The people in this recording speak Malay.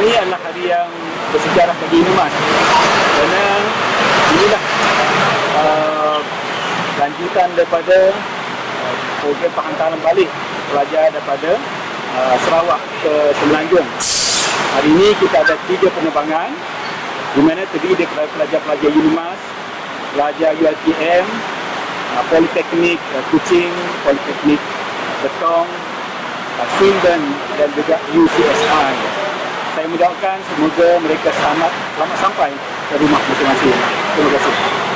ini adalah hari yang bersejarah bagi Inumas kerana inilah uh, lanjutan daripada uh, program penghantaran balik pelajar daripada uh, Sarawak ke Semenanjung. Hari ini kita ada tiga penerbangan di mana terdiri daripada pelajar-pelajar Unimas, pelajar ULTM, uh, Politeknik uh, Kuching, Politeknik Betong, Swindon dan juga UCSI. Saya mendoakan semoga mereka selamat, selamat sampai ke rumah masing-masing. Terima kasih.